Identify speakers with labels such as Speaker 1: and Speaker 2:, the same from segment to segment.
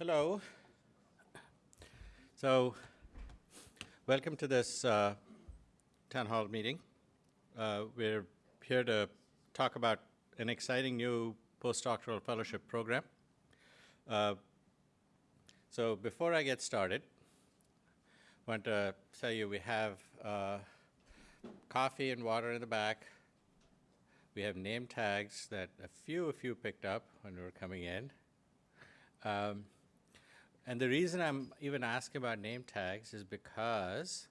Speaker 1: Hello. So, welcome to this uh, town hall meeting. Uh, we're here to talk about an exciting new postdoctoral fellowship program. Uh, so before I get started, I want to tell you we have uh, coffee and water in the back. We have name tags that a few of you picked up when we were coming in. Um, and the reason I'm even asking about name tags is because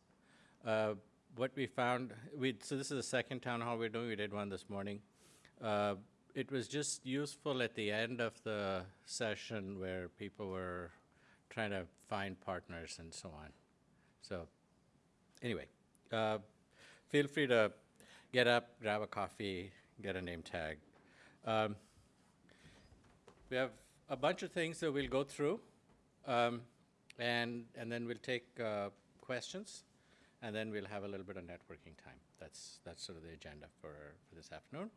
Speaker 1: uh, what we found, we, so this is the second town hall we're doing, we did one this morning. Uh, it was just useful at the end of the session where people were trying to find partners and so on. So anyway, uh, feel free to get up, grab a coffee, get a name tag. Um, we have a bunch of things that we'll go through, um, and, and then we'll take uh, questions, and then we'll have a little bit of networking time. That's, that's sort of the agenda for, for this afternoon.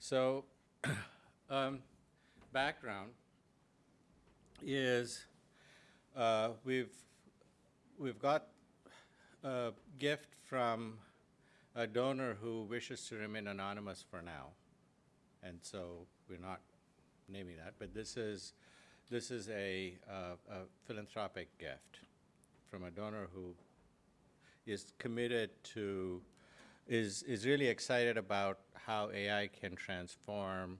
Speaker 1: So um, background is uh, we've, we've got a gift from a donor who wishes to remain anonymous for now. And so we're not naming that, but this is, this is a, uh, a philanthropic gift from a donor who is committed to, is, is really excited about how AI can transform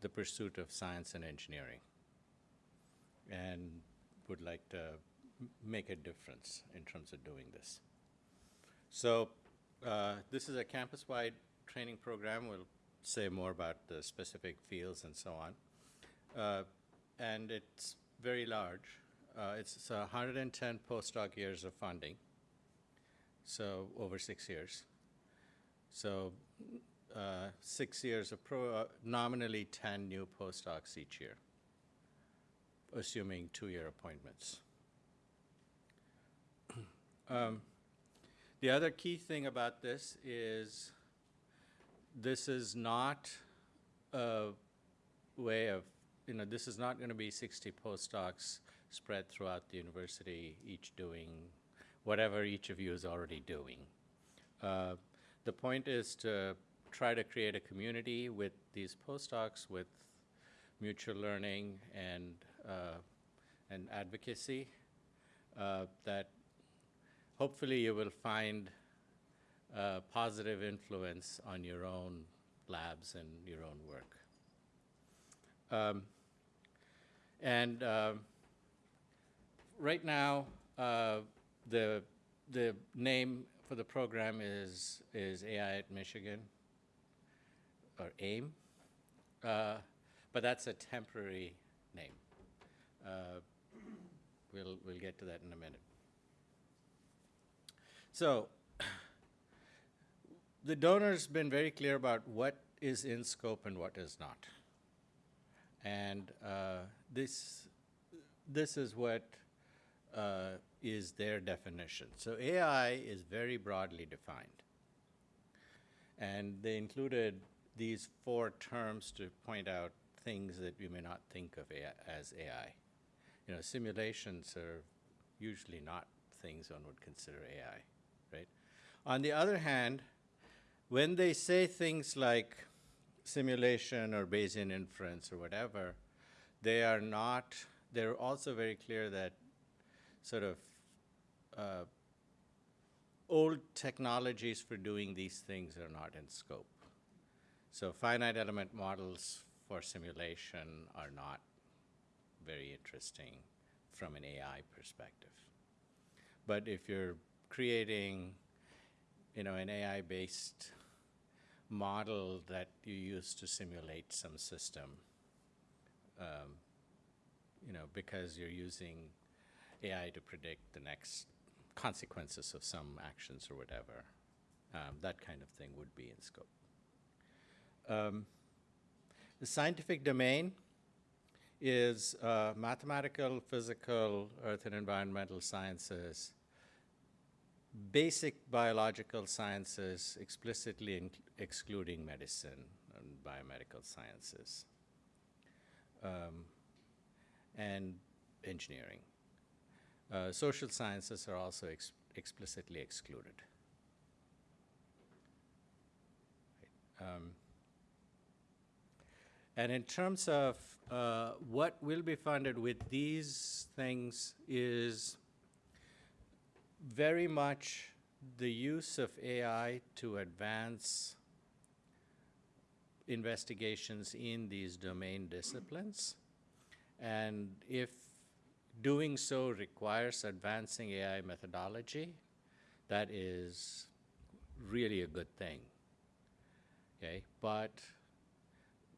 Speaker 1: the pursuit of science and engineering and would like to make a difference in terms of doing this. So uh, this is a campus-wide training program. We'll say more about the specific fields and so on. Uh, and it's very large. Uh, it's 110 postdoc years of funding, so over six years. So uh, six years of pro, uh, nominally 10 new postdocs each year, assuming two-year appointments. um, the other key thing about this is this is not a way of, you know, this is not going to be 60 postdocs spread throughout the university, each doing whatever each of you is already doing. Uh, the point is to try to create a community with these postdocs with mutual learning and, uh, and advocacy uh, that hopefully you will find a positive influence on your own labs and your own work. Um, and uh, right now, uh, the, the name for the program is, is AI at Michigan, or AIM, uh, but that's a temporary name. Uh, we'll, we'll get to that in a minute. So the donor's been very clear about what is in scope and what is not. And uh, this, this is what uh, is their definition. So AI is very broadly defined. And they included these four terms to point out things that we may not think of AI, as AI. You know, simulations are usually not things one would consider AI. Right? On the other hand, when they say things like simulation or Bayesian inference or whatever, they are not, they're also very clear that sort of uh, old technologies for doing these things are not in scope. So finite element models for simulation are not very interesting from an AI perspective. But if you're creating you know, an AI-based model that you use to simulate some system, um, you know, because you're using AI to predict the next consequences of some actions or whatever. Um, that kind of thing would be in scope. Um, the scientific domain is uh, mathematical, physical, earth and environmental sciences, basic biological sciences explicitly excluding medicine and biomedical sciences. Um, and engineering. Uh, social sciences are also ex- explicitly excluded. Um, and in terms of uh, what will be funded with these things is very much the use of AI to advance investigations in these domain disciplines. And if doing so requires advancing AI methodology, that is really a good thing. Okay, but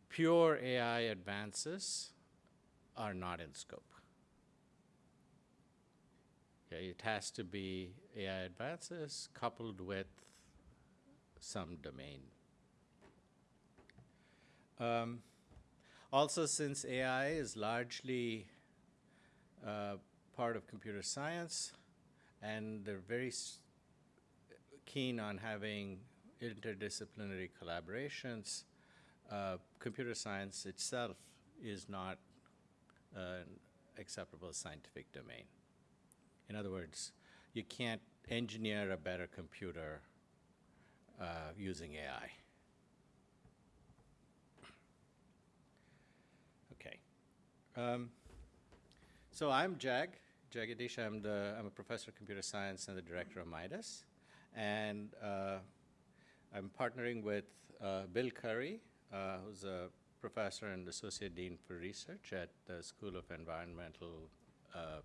Speaker 1: pure AI advances are not in scope. It has to be AI advances coupled with some domain. Um, also, since AI is largely uh, part of computer science, and they're very keen on having interdisciplinary collaborations, uh, computer science itself is not an acceptable scientific domain. In other words, you can't engineer a better computer uh, using AI. Okay. Um, so I'm Jag, Jagadish. I'm, the, I'm a professor of computer science and the director of Midas. And uh, I'm partnering with uh, Bill Currie, uh, who's a professor and associate dean for research at the School of Environmental uh,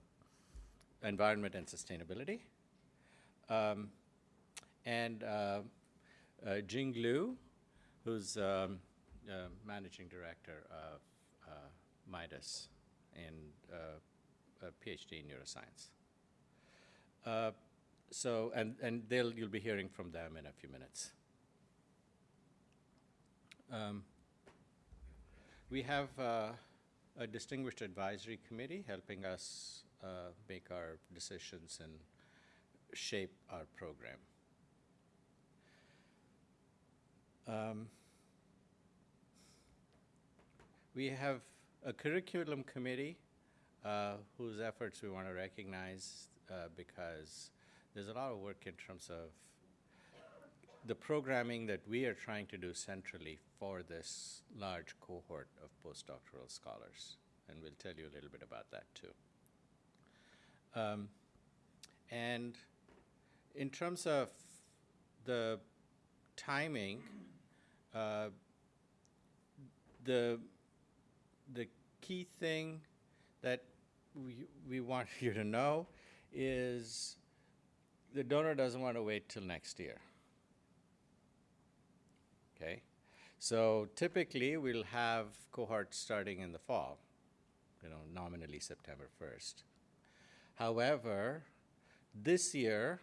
Speaker 1: Environment and Sustainability. Um, and uh, uh, Jing Liu, who's um, uh, managing director of uh, Midas and uh, a PhD in neuroscience. Uh, so, and, and they'll, you'll be hearing from them in a few minutes. Um, we have a distinguished advisory committee helping us uh, make our decisions and shape our program. Um, we have a curriculum committee uh, whose efforts we want to recognize uh, because there's a lot of work in terms of the programming that we are trying to do centrally for this large cohort of postdoctoral scholars. And we'll tell you a little bit about that too. Um, and in terms of the timing, uh, the, the key thing that we, we want you to know is the donor doesn't want to wait till next year. Okay? So typically we'll have cohorts starting in the fall, you know, nominally September 1st. However, this year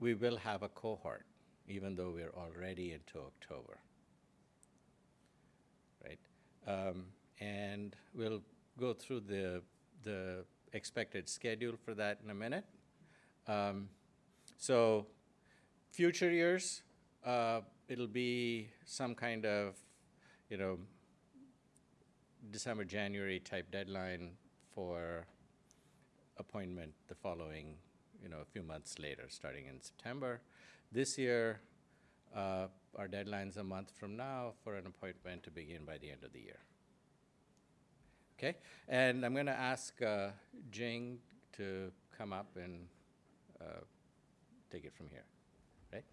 Speaker 1: we will have a cohort, even though we're already into October. Right? Um, and we'll go through the, the expected schedule for that in a minute. Um, so future years, uh, it'll be some kind of, you know, December, January type deadline for appointment the following, you know, a few months later, starting in September. This year, uh, our deadline's a month from now for an appointment to begin by the end of the year. Okay, and I'm going to ask uh, Jing to come up and uh, take it from here. Right?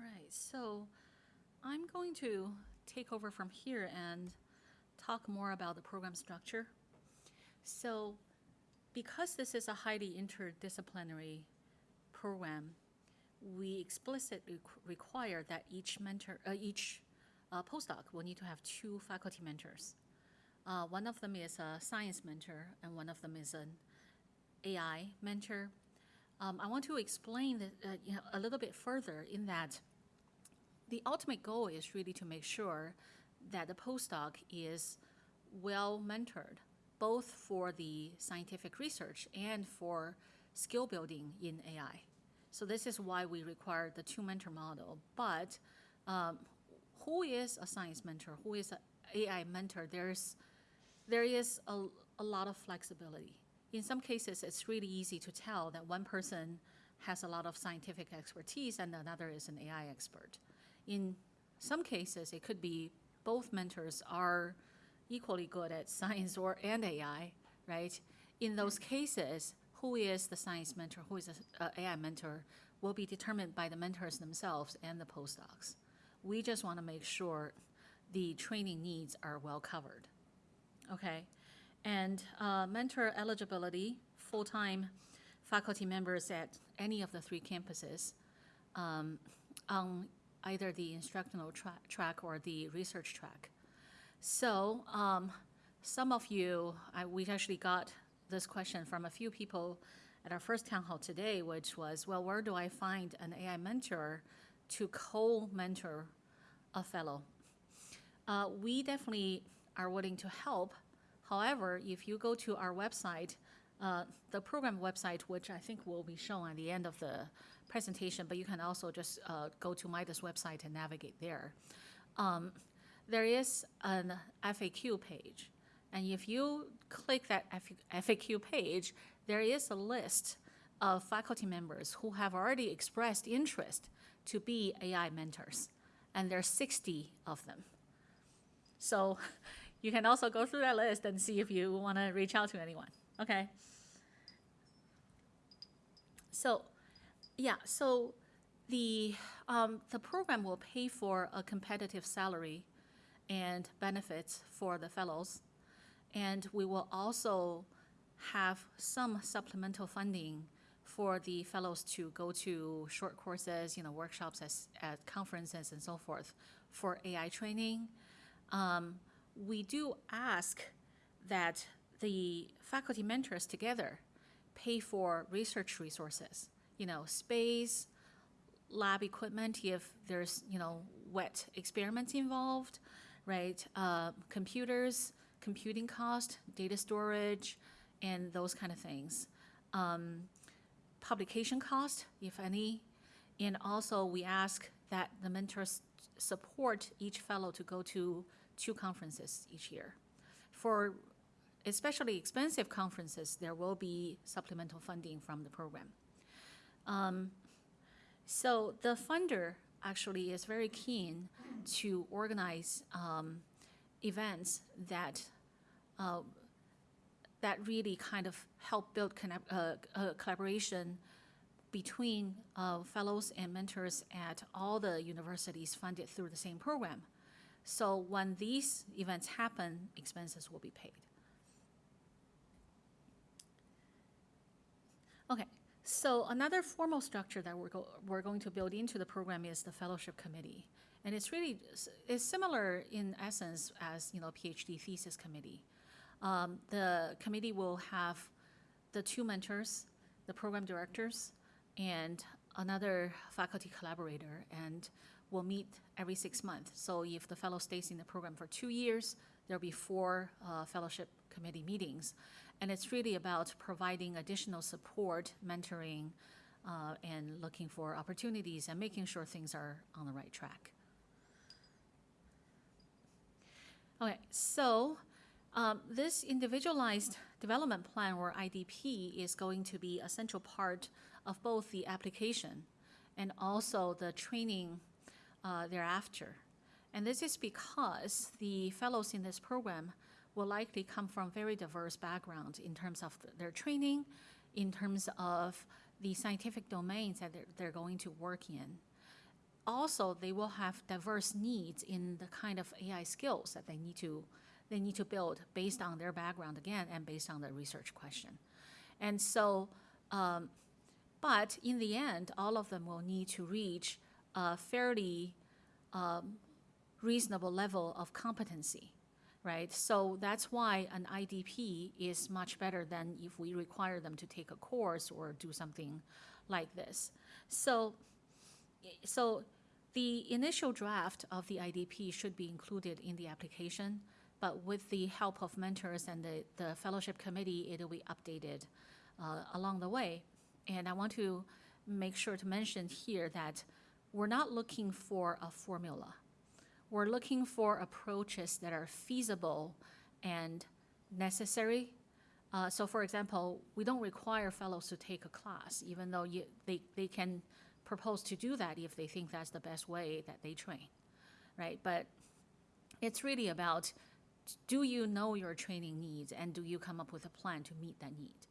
Speaker 2: All right, so I'm going to take over from here and talk more about the program structure. So because this is a highly interdisciplinary program, we explicitly require that each mentor, uh, each uh, postdoc will need to have two faculty mentors. Uh, one of them is a science mentor, and one of them is an AI mentor. Um, I want to explain that, uh, you know, a little bit further in that the ultimate goal is really to make sure that the postdoc is well mentored, both for the scientific research and for skill building in AI. So this is why we require the two mentor model. But um, who is a science mentor? Who is an AI mentor? There's there is a, a lot of flexibility. In some cases, it's really easy to tell that one person has a lot of scientific expertise and another is an AI expert. In some cases, it could be both mentors are equally good at science or and AI, right? In those cases, who is the science mentor, who is the AI mentor, will be determined by the mentors themselves and the postdocs. We just want to make sure the training needs are well covered. Okay, and uh, mentor eligibility, full-time faculty members at any of the three campuses um, on either the instructional tra- track or the research track. So um, some of you, I, we actually got this question from a few people at our first town hall today, which was, well, where do I find an AI mentor to co-mentor a fellow? Uh, we definitely are willing to help. However, if you go to our website, uh, the program website, which I think will be shown at the end of the presentation, but you can also just uh, go to Midas website and navigate there. Um, there is an FAQ page, and if you click that FAQ page, there is a list of faculty members who have already expressed interest to be AI mentors, and there are 60 of them. So you can also go through that list and see if you want to reach out to anyone. Okay. So, yeah. So the um, the program will pay for a competitive salary and benefits for the fellows, and we will also have some supplemental funding for the fellows to go to short courses, you know, workshops as, at conferences and so forth for AI training. Um, we do ask that the faculty mentors together pay for research resources, you know, space, lab equipment if there's, you know, wet experiments involved, right? Uh, computers, computing cost, data storage, and those kind of things. Um, publication cost, if any, and also we ask that the mentors support each fellow to go to two conferences each year. For especially expensive conferences, there will be supplemental funding from the program. Um, so the funder actually is very keen to organize um, events that uh, that really kind of help build uh, uh, collaboration between uh, fellows and mentors at all the universities funded through the same program. So when these events happen, expenses will be paid. Okay, so another formal structure that we're, go we're going to build into the program is the fellowship committee. And it's really, it's similar in essence as, you know, PhD thesis committee. Um, the committee will have the two mentors, the program directors, and another faculty collaborator, and will meet every six months. So if the fellow stays in the program for two years, there'll be four uh, fellowship committee meetings. And it's really about providing additional support, mentoring, uh, and looking for opportunities and making sure things are on the right track. Okay, so um, this individualized development plan or IDP is going to be a central part of both the application and also the training uh, thereafter. And this is because the fellows in this program will likely come from very diverse backgrounds in terms of their training, in terms of the scientific domains that they're, they're going to work in. Also, they will have diverse needs in the kind of AI skills that they need to they need to build based on their background again and based on the research question. And so, um, but in the end, all of them will need to reach a fairly um, reasonable level of competency, right? So that's why an IDP is much better than if we require them to take a course or do something like this. So, so the initial draft of the IDP should be included in the application, but with the help of mentors and the, the fellowship committee, it'll be updated uh, along the way. And I want to make sure to mention here that we're not looking for a formula. We're looking for approaches that are feasible and necessary. Uh, so for example, we don't require fellows to take a class, even though you, they, they can propose to do that if they think that's the best way that they train, right? But it's really about, do you know your training needs and do you come up with a plan to meet that need?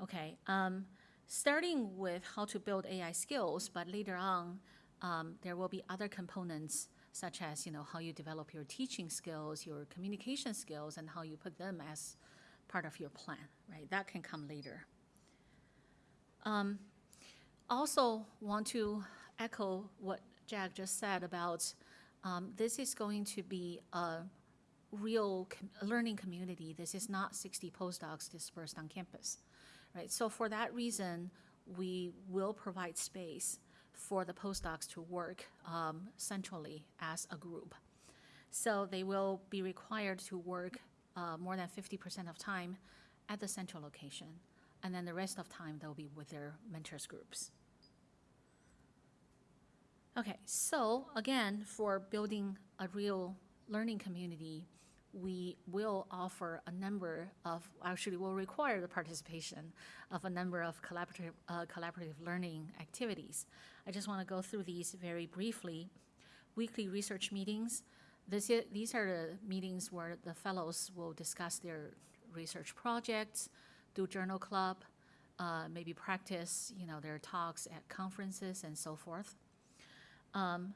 Speaker 2: Okay, um, starting with how to build AI skills, but later on, um, there will be other components such as, you know, how you develop your teaching skills, your communication skills, and how you put them as part of your plan, right? That can come later. Um, also want to echo what Jack just said about um, this is going to be a real com- learning community. This is not 60 postdocs dispersed on campus, right? So for that reason, we will provide space for the postdocs to work um, centrally as a group. So they will be required to work uh, more than 50% of time at the central location, and then the rest of time they'll be with their mentors groups. Okay, so again, for building a real learning community, we will offer a number of, actually will require the participation of a number of collaborative, uh, collaborative learning activities. I just want to go through these very briefly. Weekly research meetings. This, these are the meetings where the fellows will discuss their research projects, do journal club, uh, maybe practice, you know, their talks at conferences and so forth. Um,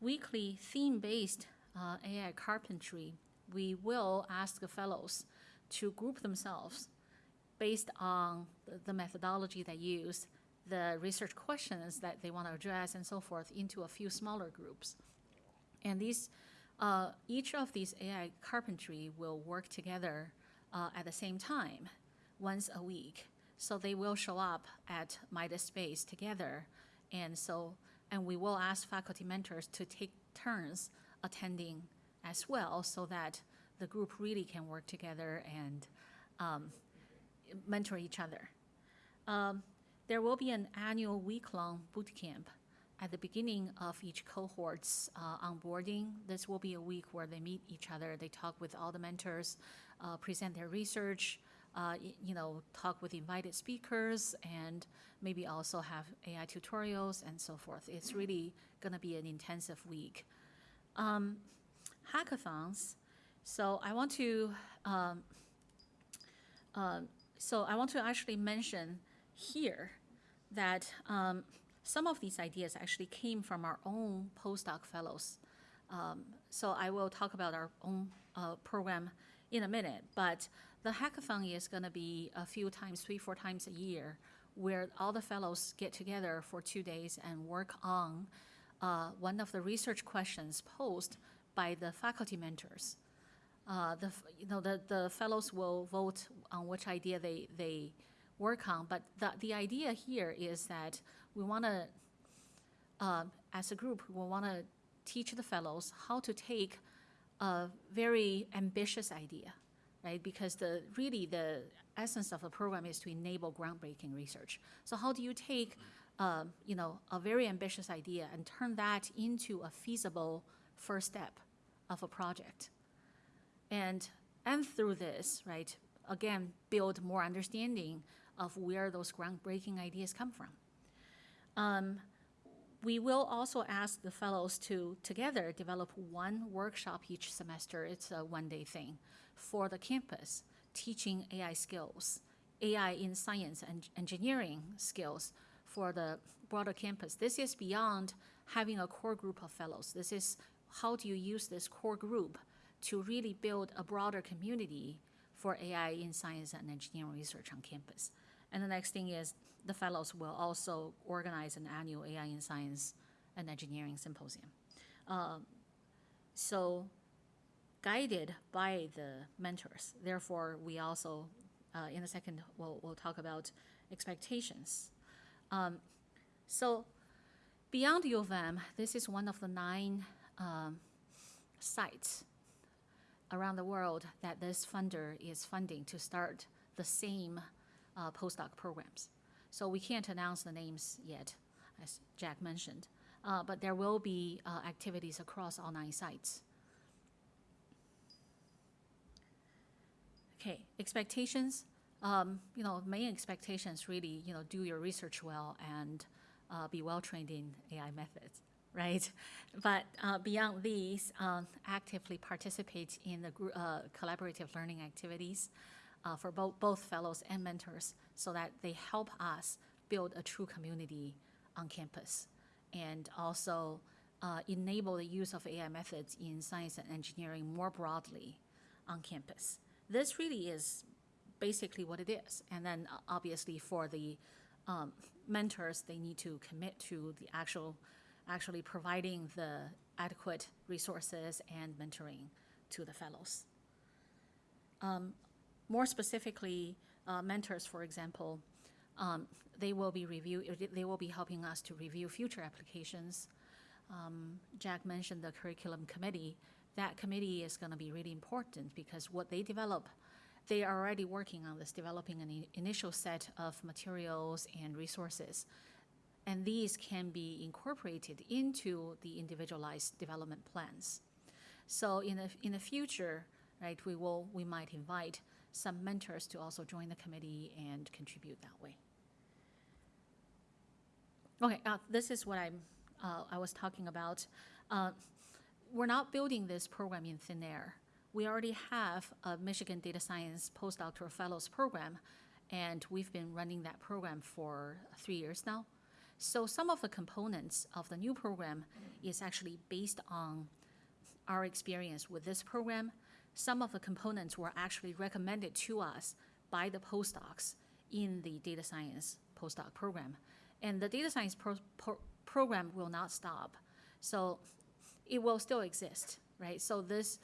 Speaker 2: weekly theme-based uh, AI carpentry, we will ask the fellows to group themselves based on the- methodology they use, the research questions that they want to address, and so forth, into a few smaller groups. And these, uh, each of these AI carpentry will work together uh, at the same time, once a week. So they will show up at Midas Space together. And so, and we will ask faculty mentors to take turns attending as well so that the group really can work together and um, mentor each other. Um, there will be an annual week-long boot camp at the beginning of each cohort's uh, onboarding. This will be a week where they meet each other, they talk with all the mentors, uh, present their research, uh, you know, talk with invited speakers, and maybe also have AI tutorials and so forth. It's really going to be an intensive week. Um, hackathons. So I want to um, um, so I want to actually mention here that um, some of these ideas actually came from our own postdoc fellows. Um, so I will talk about our own uh, program in a minute, but the hackathon is going to be a few times, three, four times a year, where all the fellows get together for two days and work on uh, one of the research questions posed by the faculty mentors uh, the, you know, the, the fellows will vote on which idea they, they work on. But the, the idea here is that we want to, um, as a group, we want to teach the fellows how to take a very ambitious idea, right? Because the, really the essence of the program is to enable groundbreaking research. So how do you take, um, you know, a very ambitious idea and turn that into a feasible first step of a project? and and through this right again build more understanding of where those groundbreaking ideas come from. Um, we will also ask the fellows to together develop one workshop each semester. It's a one day thing for the campus teaching ai skills ai in science and engineering skills for the broader campus. This is beyond having a core group of fellows. This is how do you use this core group to really build a broader community for AI in science and engineering research on campus. And the next thing is the fellows will also organize an annual AI in science and engineering symposium. Um, so guided by the mentors, therefore we also, uh, in a second, we'll, we'll talk about expectations. Um, so beyond U of M, this is one of the nine um, sites around the world that this funder is funding to start the same uh, postdoc programs. So we can't announce the names yet, as Jack mentioned. Uh, but there will be uh, activities across all nine sites. Okay, expectations. Um, you know, main expectations really, you know, do your research well and uh, be well trained in AI methods, right? But uh, beyond these, um, actively participate in the uh, collaborative learning activities uh, for both both fellows and mentors, so that they help us build a true community on campus, and also uh, enable the use of AI methods in science and engineering more broadly on campus. This really is basically what it is. And then uh, obviously for the um, mentors, they need to commit to the actual, actually providing the adequate resources and mentoring to the fellows. Um, more specifically, uh, mentors, for example, um, they will be review, they will be helping us to review future applications. Um, Jack mentioned the curriculum committee. That committee is going to be really important because what they develop, they are already working on this, developing an initial set of materials and resources. And these can be incorporated into the individualized development plans. So in the, in the future, right, we will, we might invite some mentors to also join the committee and contribute that way. Okay, uh, this is what I'm, uh, I was talking about. Uh, we're not building this program in thin air. We already have a Michigan Data Science Postdoctoral Fellows Program, and we've been running that program for three years now. So some of the components of the new program is actually based on our experience with this program. Some of the components were actually recommended to us by the postdocs in the data science postdoc program. And the data science pro- pro- program will not stop. So it will still exist, right? So this,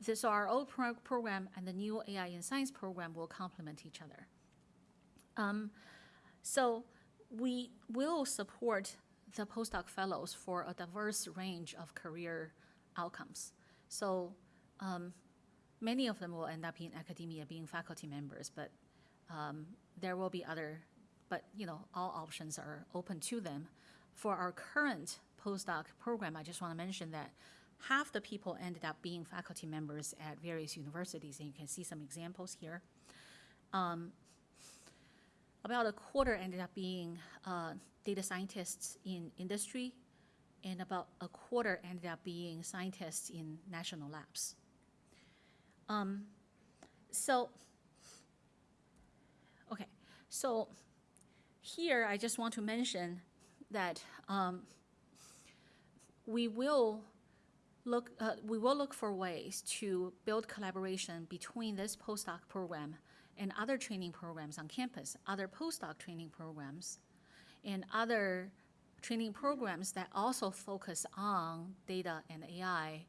Speaker 2: this our old pro- program and the new AI in science program will complement each other. Um, so we will support the postdoc fellows for a diverse range of career outcomes. So um, many of them will end up in academia being faculty members, but um, there will be other, but you know, all options are open to them. For our current postdoc program, I just want to mention that half the people ended up being faculty members at various universities, and you can see some examples here. Um, about a quarter ended up being uh, data scientists in industry, and about a quarter ended up being scientists in national labs. Um, so, okay, so here I just want to mention that um, we will look, uh, we will look for ways to build collaboration between this postdoc program and other training programs on campus, other postdoc training programs, and other training programs that also focus on data and AI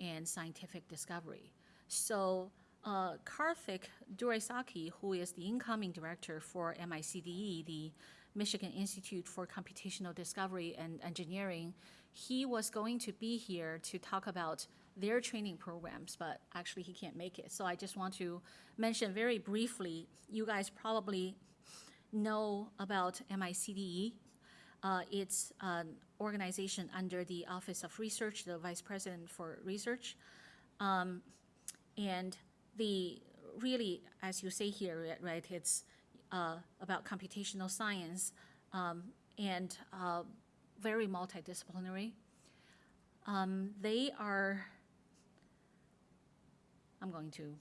Speaker 2: and scientific discovery. So uh, Karthik Duraisamy, who is the incoming director for MICDE, the Michigan Institute for Computational Discovery and Engineering, he was going to be here to talk about their training programs, but actually he can't make it. So I just want to mention very briefly, you guys probably know about MICDE. Uh, it's an organization under the Office of Research, the Vice President for Research. Um, and the, really, as you say here, right- it's uh, about computational science um, and uh, very multidisciplinary. Um, They are, I'm going to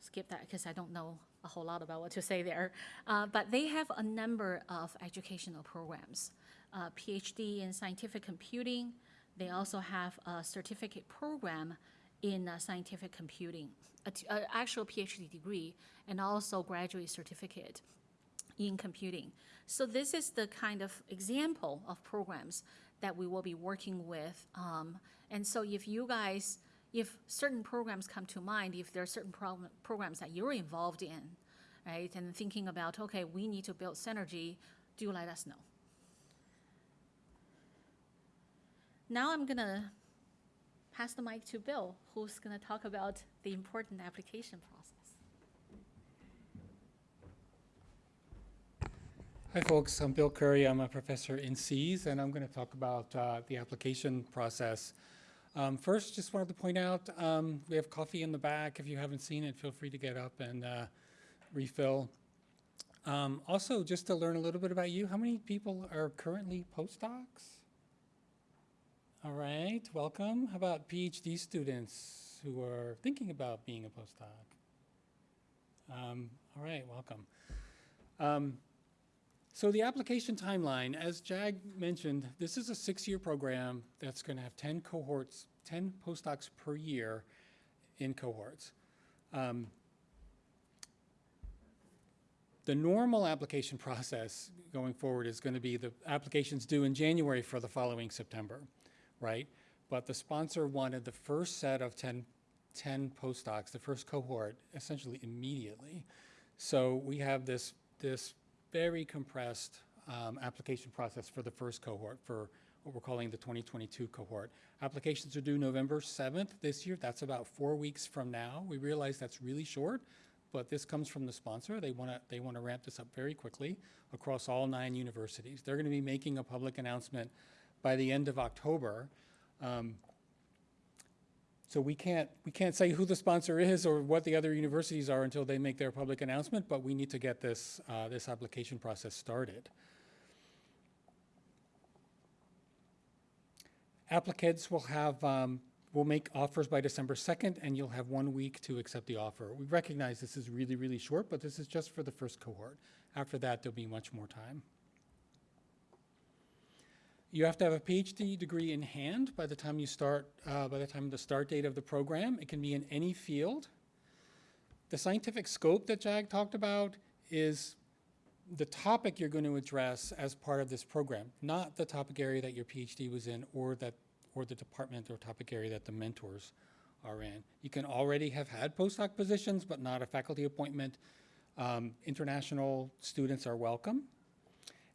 Speaker 2: skip that because I don't know a whole lot about what to say there. Uh, But they have a number of educational programs, uh, PhD in scientific computing. They also have a certificate program in uh, scientific computing, an actual PhD degree, and also graduate certificate in computing. So this is the kind of example of programs that we will be working with. Um, and so if you guys, if certain programs come to mind, if there are certain program, programs that you're involved in, right, and thinking about, okay, we need to build synergy, do let us know. Now I'm gonna pass the mic to Bill, who's gonna talk about the important application process.
Speaker 3: Hi, folks. I'm Bill Currie. I'm a professor in SEAS, and I'm going to talk about uh, the application process. Um, first, just wanted to point out um, we have coffee in the back. If you haven't seen it, feel free to get up and uh, refill. Um, also, just to learn a little bit about you, how many people are currently postdocs? All right, welcome. How about PhD students who are thinking about being a postdoc? Um, all right, welcome. So the application timeline, as Jag mentioned, this is a six-year program that's going to have 10 cohorts, 10 postdocs per year in cohorts. Um, the normal application process going forward is going to be the applications due in January for the following September, right? But the sponsor wanted the first set of 10, 10 postdocs, the first cohort, essentially immediately. So we have this, this very compressed um, application process for the first cohort, for what we're calling the 2022 cohort. Applications are due November 7th this year. That's about four weeks from now. We realize that's really short, but this comes from the sponsor. They want to they want to ramp this up very quickly across all nine universities. They're going to be making a public announcement by the end of October. Um, so we can't we can't say who the sponsor is or what the other universities are until they make their public announcement. But we need to get this uh, this application process started. Applicants will have um, will make offers by December 2nd, and you'll have one week to accept the offer. We recognize this is really really short, but this is just for the first cohort. After that, there'll be much more time. You have to have a PhD degree in hand by the time you start, uh, by the time the start date of the program. It can be in any field. The scientific scope that Jag talked about is the topic you're going to address as part of this program, not the topic area that your PhD was in or that or the department or topic area that the mentors are in. You can already have had postdoc positions, but not a faculty appointment. Um, international students are welcome.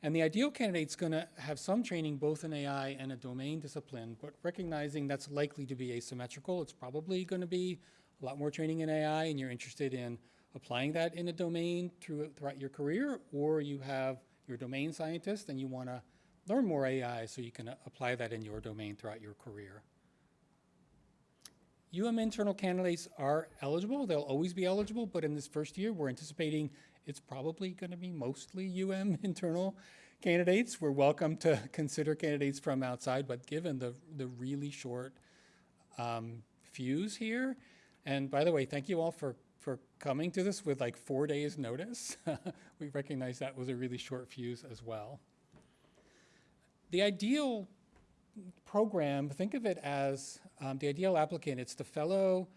Speaker 3: And the ideal candidate's going to have some training both in AI and a domain discipline, but recognizing that's likely to be asymmetrical, it's probably going to be a lot more training in AI and you're interested in applying that in a domain through, throughout your career, or you have your domain scientist and you want to learn more AI so you can apply that in your domain throughout your career. UM internal candidates are eligible. They'll always be eligible, but in this first year, we're anticipating it's probably going to be mostly UM internal candidates. We're welcome to consider candidates from outside, but given the, the really short um, fuse here, and by the way, thank you all for, for coming to this with like four days notice. we recognize that was a really short fuse as well. The ideal program, think of it as um, the ideal applicant. It's the fellow,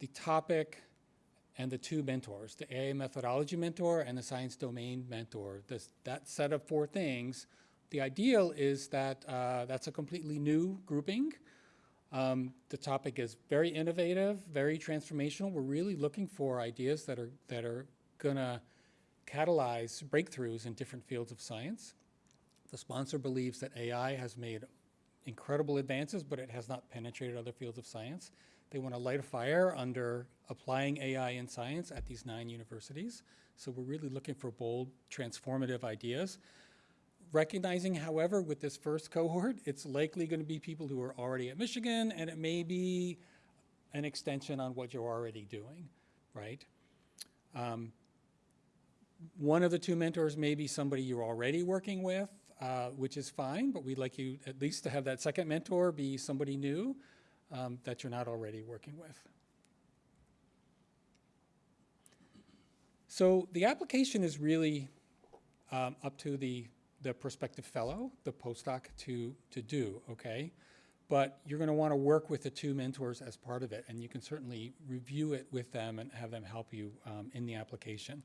Speaker 3: the topic, and the two mentors, the AI methodology mentor and the science domain mentor. This, that set of four things. The ideal is that uh, that's a completely new grouping. Um, the topic is very innovative, very transformational. We're really looking for ideas that are, that are gonna catalyze breakthroughs in different fields of science. The sponsor believes that AI has made incredible advances, but it has not penetrated other fields of science. They want to light a fire under applying AI in science at these nine universities. So we're really looking for bold, transformative ideas. Recognizing, however, with this first cohort, it's likely going to be people who are already at Michigan, and it may be an extension on what you're already doing, right? Um, one of the two mentors may be somebody you're already working with, uh, which is fine, but we'd like you at least to have that second mentor be somebody new um, that you're not already working with. So the application is really um, up to the, the prospective fellow, the postdoc, to, to do, okay? But you're going to want to work with the two mentors as part of it, and you can certainly review it with them and have them help you um, in the application.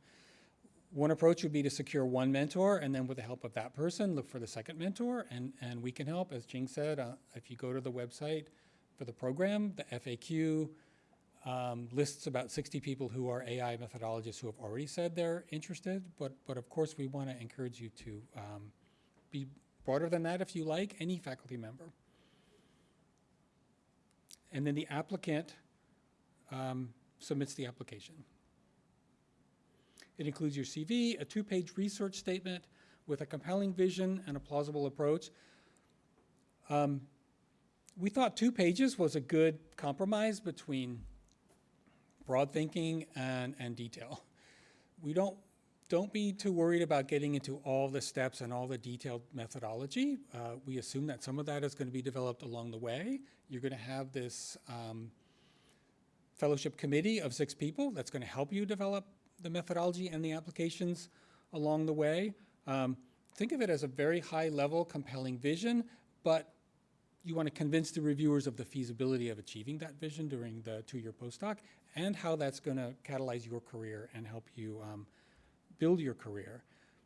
Speaker 3: One approach would be to secure one mentor, and then with the help of that person, look for the second mentor, and, and we can help. As Jing said, uh, if you go to the website for the program, the FAQ um, lists about 60 people who are AI methodologists who have already said they're interested, but, but of course we want to encourage you to um, be broader than that if you like, any faculty member. And then the applicant um, submits the application. It includes your CV, a two-page research statement with a compelling vision and a plausible approach. Um, we thought two pages was a good compromise between broad thinking and, and detail. We don't, don't be too worried about getting into all the steps and all the detailed methodology. Uh, we assume that some of that is going to be developed along the way. You're going to have this um, fellowship committee of six people that's going to help you develop the methodology and the applications along the way. Um, think of it as a very high level, compelling vision, but you want to convince the reviewers of the feasibility of achieving that vision during the two-year postdoc and how that's going to catalyze your career and help you um, build your career.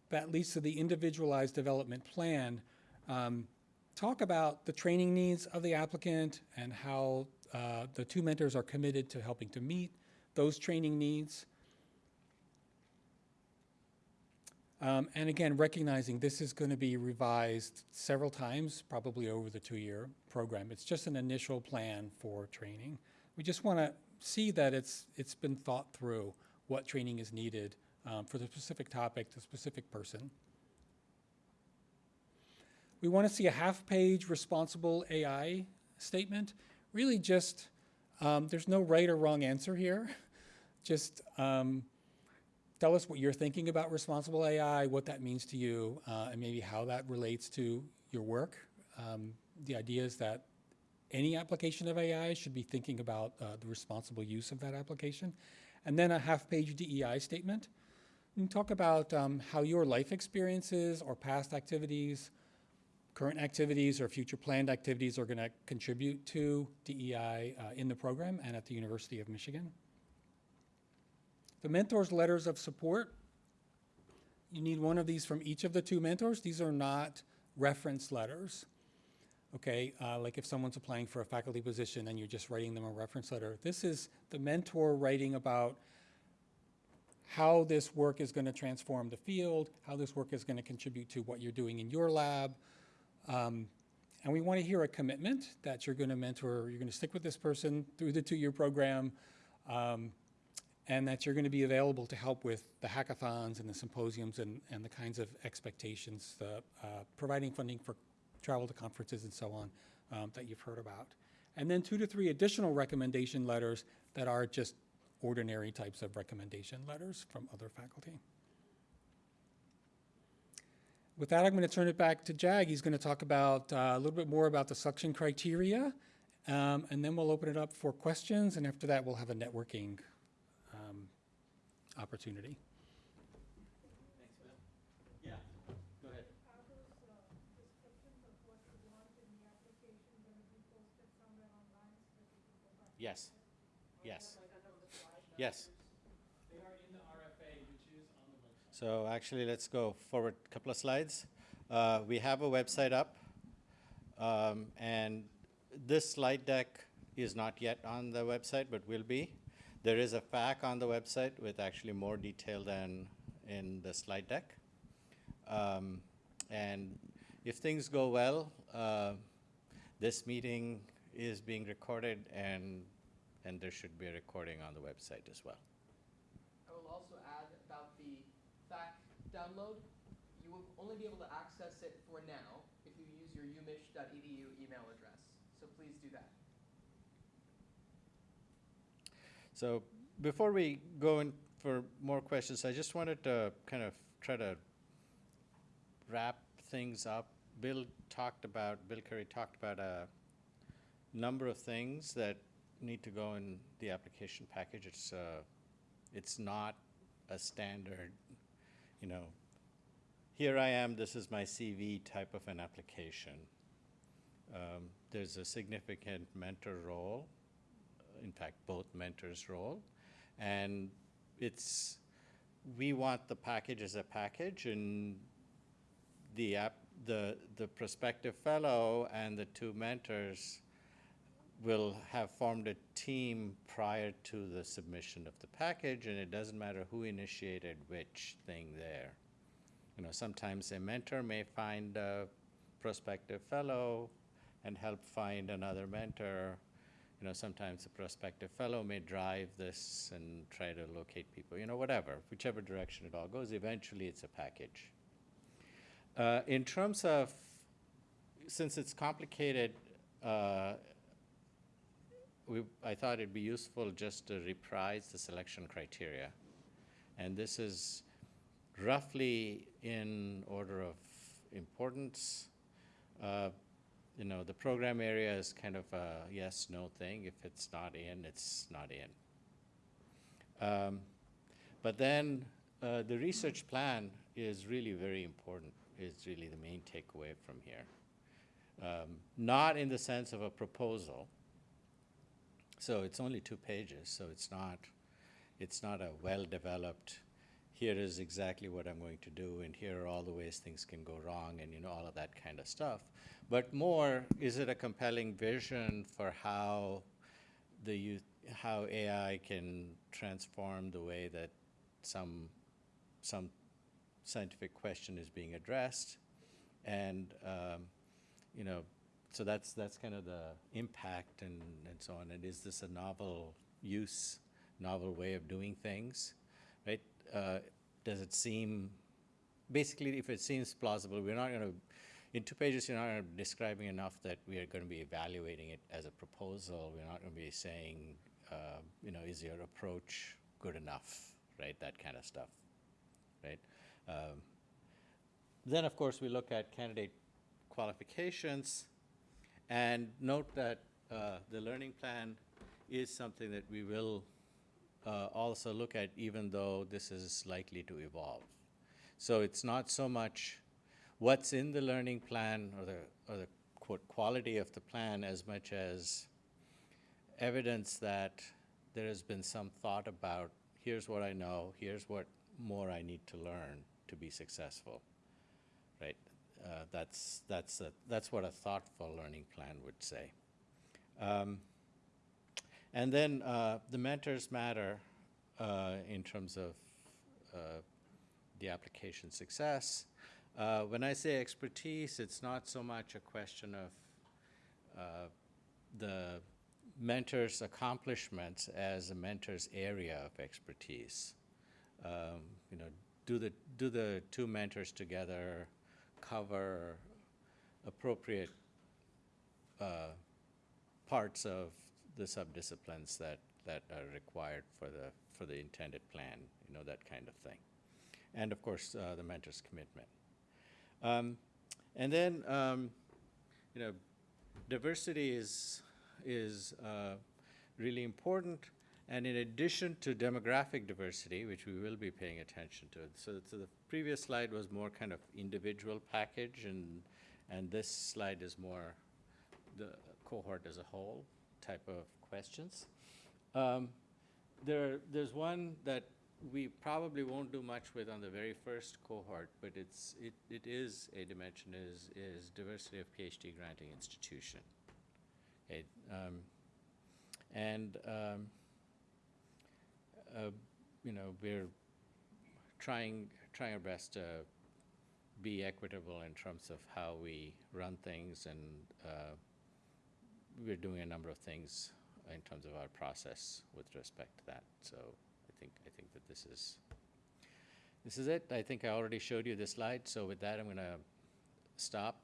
Speaker 3: That leads to the individualized development plan. Um, talk about the training needs of the applicant and how uh, the two mentors are committed to helping to meet those training needs. Um, and again, recognizing this is going to be revised several times, probably over the two-year program. It's just an initial plan for training. We just want to see that it's it's been thought through what training is needed um, for the specific topic, the specific person. We want to see a half-page responsible AI statement. Really, just um, there's no right or wrong answer here. just um, tell us what you're thinking about responsible AI, what that means to you, uh, and maybe how that relates to your work. Um, the idea is that any application of AI should be thinking about uh, the responsible use of that application. And then a half-page DEI statement. And talk about um, how your life experiences or past activities, current activities or future planned activities are going to contribute to DEI uh, in the program and at the University of Michigan. The mentors' letters of support, you need one of these from each of the two mentors. These are not reference letters. Okay, uh, like if someone's applying for a faculty position and you're just writing them a reference letter. This is the mentor writing about how this work is going to transform the field, how this work is going to contribute to what you're doing in your lab. Um, and we want to hear a commitment that you're going to mentor, you're going to stick with this person through the two-year program, um, and that you're going to be available to help with the hackathons and the symposiums and, and the kinds of expectations, the, uh, providing funding for travel to conferences and so on um, that you've heard about. And then two to three additional recommendation letters that are just ordinary types of recommendation letters from other faculty. With that, I'm going to turn it back to Jag. He's going to talk about uh, a little bit more about the selection criteria, um, and then we'll open it up for questions, and after that, we'll have a networking opportunity.
Speaker 1: Thanks, Bill. Yeah, go ahead.
Speaker 4: Are those uh, descriptions of what you want in the application going to be posted somewhere online so that we go back?
Speaker 1: Yes, yes. Yes.
Speaker 3: They are in the RFA, which is on the website.
Speaker 1: So actually, let's go forward a couple of slides. Uh, we have a website up, um, and this slide deck is not yet on the website, but will be. There is a FAQ on the website with actually more detail than in the slide deck. Um, and if things go well, uh, this meeting is being recorded, and and there should be a recording on the website as well.
Speaker 5: I will also add about the FAQ download. You will only be able to access it for now if you use your umich.edu email address. So please do that.
Speaker 1: So before we go in for more questions, I just wanted to kind of try to wrap things up. Bill talked about, Bill Currie talked about a number of things that need to go in the application package. It's, uh, it's not a standard, you know, here I am, this is my CV type of an application. Um, there's a significant mentor role, in fact, both mentors' role. And it's, we want the package as a package, and the app, the, the prospective fellow and the two mentors will have formed a team prior to the submission of the package, and it doesn't matter who initiated which thing there. You know, sometimes a mentor may find a prospective fellow and help find another mentor. Know, sometimes a prospective fellow may drive this and try to locate people, you know, whatever, whichever direction it all goes, eventually it's a package. Uh, in terms of, since it's complicated, uh, we, I thought it'd be useful just to reprise the selection criteria. And this is roughly in order of importance. Uh, you know, the program area is kind of a yes, no thing. If it's not in, it's not in. Um, but then uh, the research plan is really very important, is really the main takeaway from here. Um, not in the sense of a proposal. So it's only two pages, so it's not, it's not a well-developed, here is exactly what I'm going to do, and here are all the ways things can go wrong, and you know, all of that kind of stuff. But more, is it a compelling vision for how the how AI can transform the way that some, some scientific question is being addressed? And, um, you know, so that's, that's kind of the impact and, and so on. And is this a novel use, novel way of doing things, right? Uh, does it seem, basically, if it seems plausible, we're not going to, in two pages, you're not describing enough that we are going to be evaluating it as a proposal. We're not going to be saying, uh, you know, is your approach good enough, right? That kind of stuff, right? Um, then, of course, we look at candidate qualifications and note that uh, the learning plan is something that we will uh, also look at even though this is likely to evolve. So it's not so much what's in the learning plan or the, or the quote, quality of the plan as much as evidence that there has been some thought about here's what I know, here's what more I need to learn to be successful, right? Uh, that's, that's, a, that's what a thoughtful learning plan would say. Um, and then uh, the mentors matter uh, in terms of uh, the application success. Uh, when I say expertise, it's not so much a question of uh, the mentor's accomplishments as a mentor's area of expertise. Um, you know, do the, do the two mentors together cover appropriate uh, parts of the subdisciplines that, that are required for the, for the intended plan, you know, that kind of thing. And of course, uh, the mentor's commitment. Um, and then, um, you know, diversity is, is uh, really important. And in addition to demographic diversity, which we will be paying attention to, so, so the previous slide was more kind of individual package, and, and this slide is more the cohort as a whole type of questions. Um, there, there's one that we probably won't do much with on the very first cohort, but it's, it, it is a dimension, is, is diversity of PhD granting institution. Okay, um, and um, uh, you know, we're trying, trying our best to be equitable in terms of how we run things, and uh, we're doing a number of things in terms of our process with respect to that. So I think, I think that this is, this is it. I think I already showed you the slide, so with that, I'm going to stop